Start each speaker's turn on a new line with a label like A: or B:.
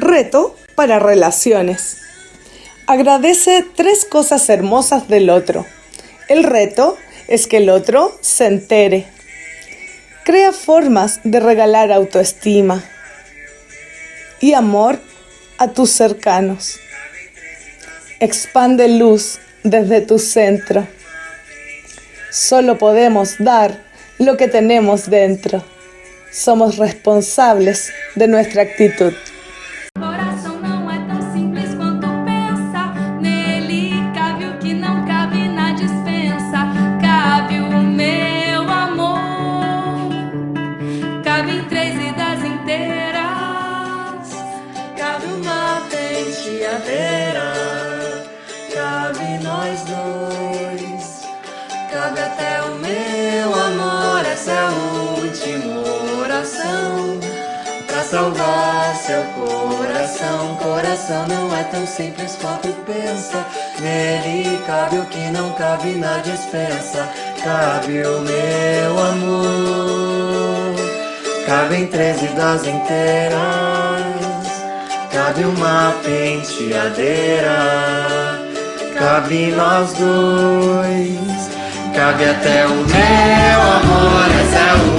A: Reto para relaciones. Agradece tres cosas hermosas del otro. El reto es que el otro se entere. Crea formas de regalar autoestima y amor a tus cercanos. Expande luz desde tu centro. Solo podemos dar lo que tenemos dentro. Somos responsables de nuestra actitud.
B: Cabe
C: nós dois, cabe até o meu amor. Essa é a última oração pra salvar seu coração. Coração não é tão simples quanto pensa. Nele cabe o que não cabe na dispensa. Cabe o meu amor, cabe em três vidas inteiras. Cabe uma penteadeira, cabe nós dois, cabe até o meu amor, essa é última